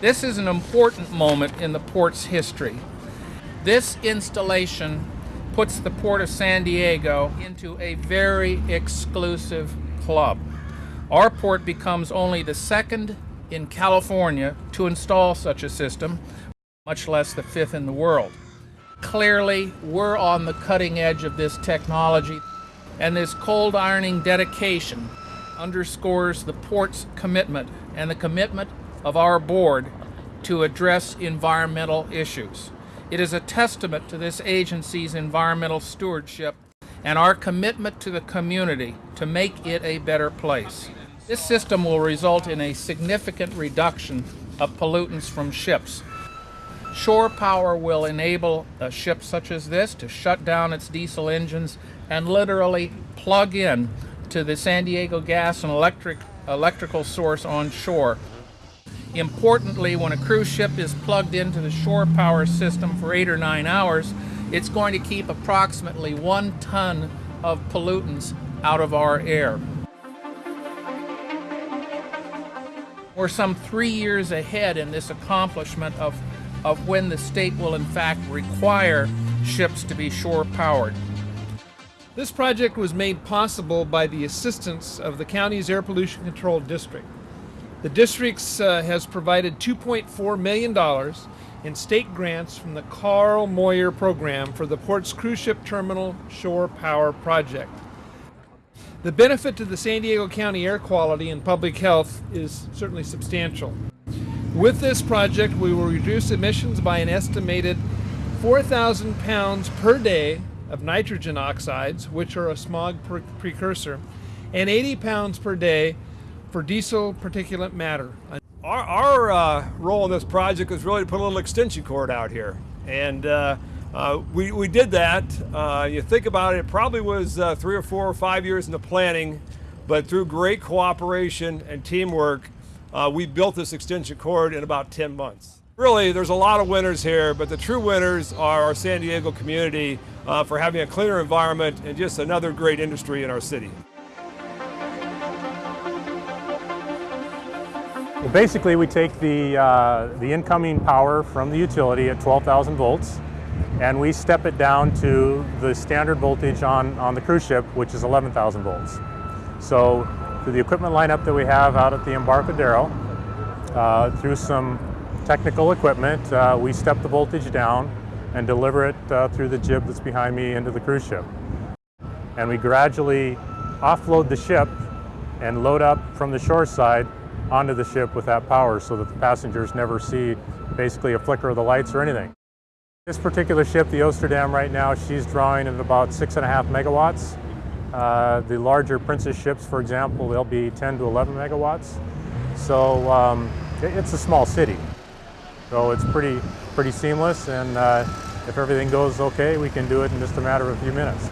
This is an important moment in the port's history. This installation puts the Port of San Diego into a very exclusive club. Our port becomes only the second in California to install such a system, much less the fifth in the world. Clearly, we're on the cutting edge of this technology, and this cold ironing dedication underscores the port's commitment and the commitment of our board to address environmental issues. It is a testament to this agency's environmental stewardship and our commitment to the community to make it a better place. This system will result in a significant reduction of pollutants from ships. Shore power will enable a ship such as this to shut down its diesel engines and literally plug in to the San Diego gas and electric electrical source on shore. Importantly, when a cruise ship is plugged into the shore power system for eight or nine hours, it's going to keep approximately one ton of pollutants out of our air. We're some three years ahead in this accomplishment of, of when the state will in fact require ships to be shore powered. This project was made possible by the assistance of the county's Air Pollution Control District. The district uh, has provided $2.4 million in state grants from the Carl Moyer program for the port's cruise ship terminal shore power project. The benefit to the San Diego County air quality and public health is certainly substantial. With this project, we will reduce emissions by an estimated 4,000 pounds per day of nitrogen oxides, which are a smog pre precursor, and 80 pounds per day for diesel particulate matter. Our, our uh, role in this project was really to put a little extension cord out here. And uh, uh, we, we did that. Uh, you think about it, it probably was uh, three or four or five years in the planning, but through great cooperation and teamwork, uh, we built this extension cord in about 10 months. Really, there's a lot of winners here, but the true winners are our San Diego community for having a cleaner environment and just another great industry in our city. Well, basically, we take the, uh, the incoming power from the utility at 12,000 volts, and we step it down to the standard voltage on, on the cruise ship, which is 11,000 volts. So through the equipment lineup that we have out at the Embarcadero, uh, through some technical equipment, uh, we step the voltage down and deliver it uh, through the jib that's behind me into the cruise ship. And we gradually offload the ship and load up from the shore side onto the ship with that power so that the passengers never see basically a flicker of the lights or anything. This particular ship, the Oosterdam right now, she's drawing at about six and a half megawatts. Uh, the larger Princess ships, for example, they'll be 10 to 11 megawatts. So um, it's a small city. So it's pretty, pretty seamless and uh, if everything goes okay, we can do it in just a matter of a few minutes.